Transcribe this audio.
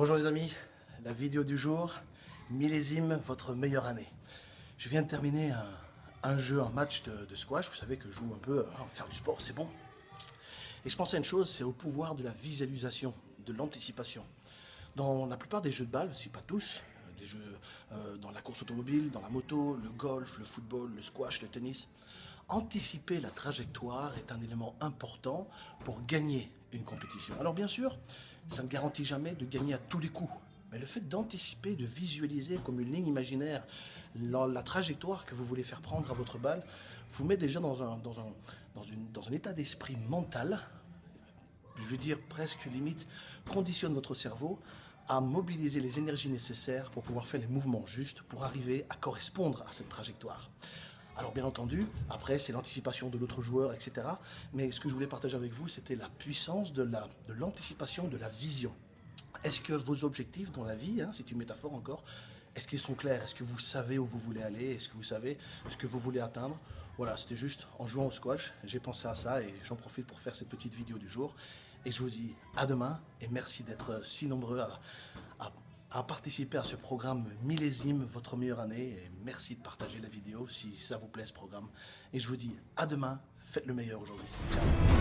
Bonjour les amis, la vidéo du jour, millésime votre meilleure année. Je viens de terminer un, jeu, un match de, squash, vous savez que je joue un peu, hein, faire du sport c'est bon. Et je pensais à une chose, c'est au pouvoir de la visualisation, de l'anticipation. Dans la plupart des jeux de balle, si pas tous, les jeux euh, dans la course automobile, dans la moto, le golf, le football, le squash, le tennis, anticiper la trajectoire est un élément important pour gagner une compétition. Alors bien sûr, ça ne garantit jamais de gagner à tous les coups. Mais le fait d'anticiper, de visualiser comme une ligne imaginaire la, trajectoire que vous voulez faire prendre à votre balle, vous met déjà dans un, dans un, état d'esprit mental, je veux dire presque limite, conditionne votre cerveau à mobiliser les énergies nécessaires pour pouvoir faire les mouvements justes pour arriver à correspondre à cette trajectoire. Alors bien entendu, après c'est l'anticipation de l'autre joueur, etc. Mais ce que je voulais partager avec vous, c'était la puissance de l'anticipation, de, la vision. Est-ce que vos objectifs dans la vie, hein, c'est une métaphore encore, est-ce qu'ils sont clairs? Est-ce que vous savez où vous voulez aller? Est-ce que vous savez ce que vous voulez atteindre? Voilà, c'était juste en jouant au squash, j'ai pensé à ça et j'en profite pour faire cette petite vidéo du jour. Et je vous dis à demain et merci d'être si nombreux à à participer à ce programme millésime, votre meilleure année. Et merci de partager la vidéo si ça vous plaît ce programme. Et je vous dis à demain, faites le meilleur aujourd'hui. Ciao